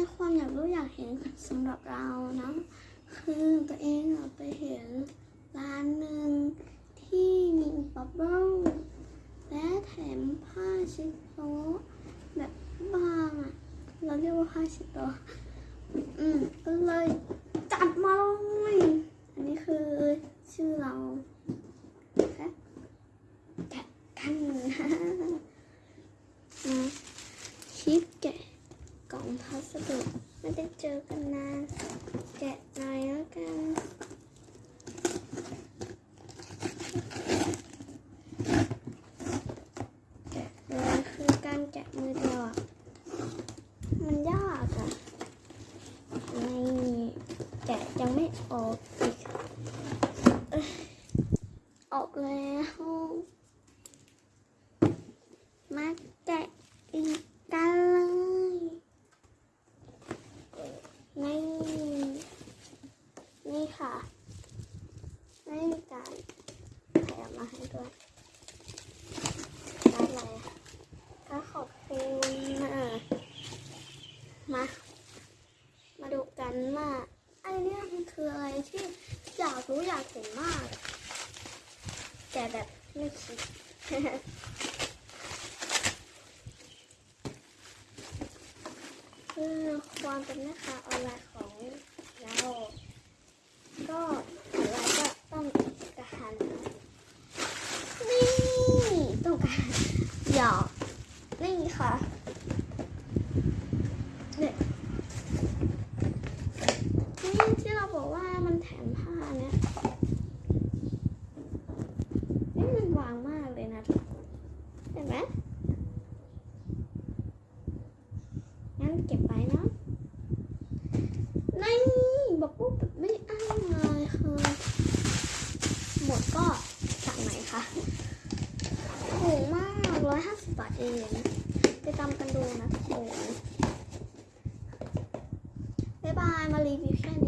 ในความอยากรู้อยากเห็นสำหรับเรานะ คือตัวเองไปเห็นร้านหนึ่งที่มีบับเบิ้ลและแถมผ้าเช็ดโต๊ะแบบบางอะ เราเรียกว่าผ้าเช็ดโต๊ะอืมก็เลยจัดมาเลยอันนี้คือชื่อเราค่ะแกะกันนะมาชิปแกะ พัสดุไม่ได้เจอกันนาน แกะหน่อยแล้วกันแกะเลยคือการแกะมือเดียวอะมันยากอะนี่แกะยังไม่ออกอีกออกแล้วมาแกะอีกกันเลยนี่ นี่ ค่ะ ไม่มีการแถมมาให้ด้วยได้เลยค่ะก็ขอบคุณนะมา มาดูกันว่าไอเนี่ยมันคืออะไรที่อยากรู้อยากเห็นมาก แต่แบบไม่คิดคือความเป็นแม่ค้าออนไลน์ของเรา ก็อะไรก็ต้องการนี่ต้องการหยอก นี่ค่ะเนี่ยนี่ที่เราบอกว่ามันแถมผ้าเนี่ยนี่มันวางมากเลยนะเห็นไหมงั้นเก็บไปเนะนี่บอกปุ๊บไม่อ้างเลยคือหมดก็สั่งไหนคะถูกมาก ร้อยห้าสิบบาทเอง ไปตามกันดูนะทุกคน บ๊ายบาย มารีวิวแค่นี้